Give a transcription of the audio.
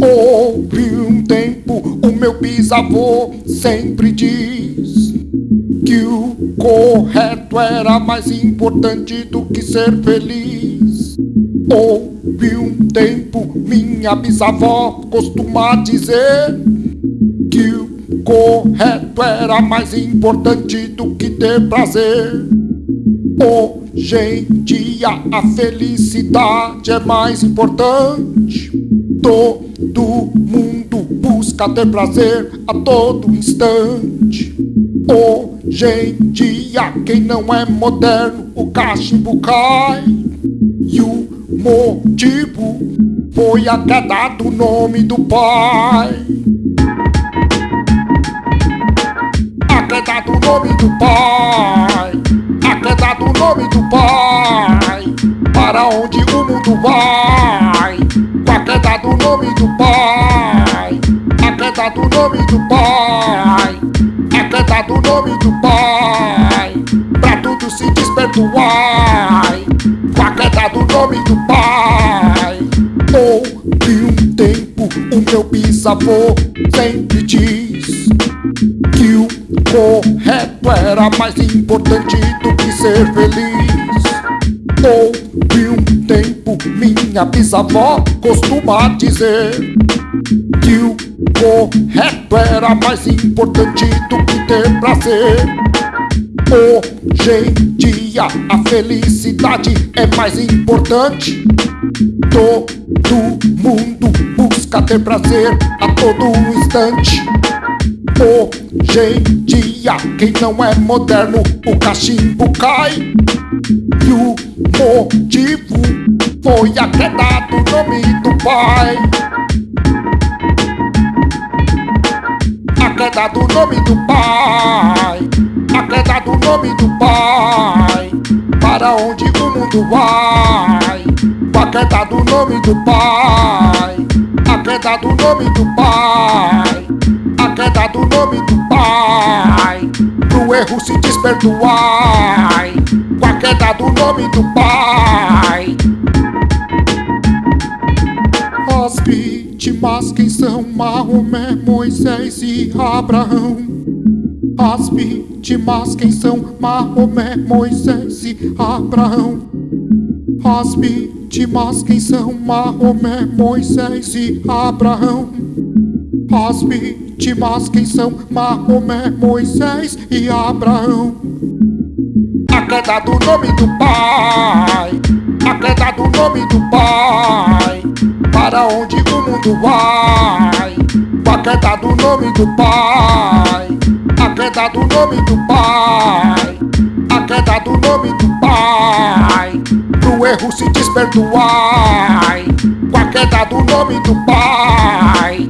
Houve um tempo, o meu bisavô sempre diz que o correto era mais importante do que ser feliz. Houve um tempo, minha bisavó costuma dizer que o correto era mais importante do que ter prazer. Hoje em dia a felicidade é mais importante. Todo mundo busca ter prazer a todo instante. Hoje em dia quem não é moderno o cachimbo cai. E o motivo foi a queda do nome do pai. A queda do nome do pai. A queda do nome do pai. Para onde o mundo vai? Nome do pai. Queda do nome do pai. Queda do nome do pai. Pra tudo se desperdoar. Com a queda do nome do pai. Houve um tempo, o meu bisavô sempre diz que o correto era mais importante do que ser feliz. Houve um tempo, minha bisavó costuma dizer que o correto era mais importante do que ter prazer. Hoje em dia a felicidade é mais importante. Todo mundo busca ter prazer a todo instante. Hoje em dia, quem não é moderno, o cachimbo cai. E o motivo foi a queda do nome do pai. A queda do nome do pai. A queda do nome do pai. Para onde o mundo vai? A queda do nome do pai. A queda do nome do pai. A queda do nome do pai. Pro erro se desperdoar. Queda do nome do pai. As vítimas quem são Maomé, Moisés e Abraão. As vítimas quem são Maomé, Moisés e Abraão. As vítimas quem são Maomé, Moisés e Abraão. As vítimas quem são Maomé, Moisés e Abraão. Queda do nome do pai, a queda do nome do pai. Para onde o mundo vai? A queda do nome do pai, a queda do nome do pai, a queda do nome do pai. Pro erro se desperdoar, com a queda do nome do pai.